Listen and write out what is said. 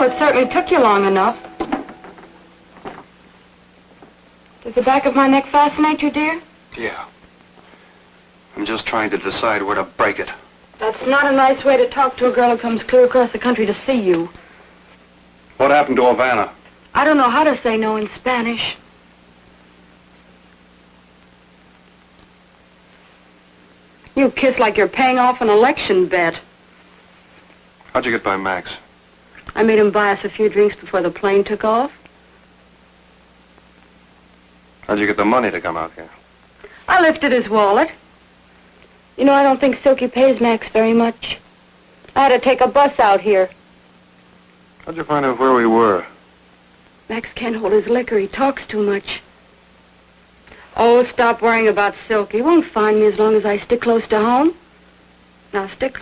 Well, it certainly took you long enough. Does the back of my neck fascinate you, dear? Yeah. I'm just trying to decide where to break it. That's not a nice way to talk to a girl who comes clear across the country to see you. What happened to Havana? I don't know how to say no in Spanish. You kiss like you're paying off an election bet. How'd you get by Max? I made him buy us a few drinks before the plane took off. How'd you get the money to come out here? I lifted his wallet. You know, I don't think Silky pays Max very much. I had to take a bus out here. How'd you find out where we were? Max can't hold his liquor. He talks too much. Oh, stop worrying about Silky. He won't find me as long as I stick close to home. Now, stick close.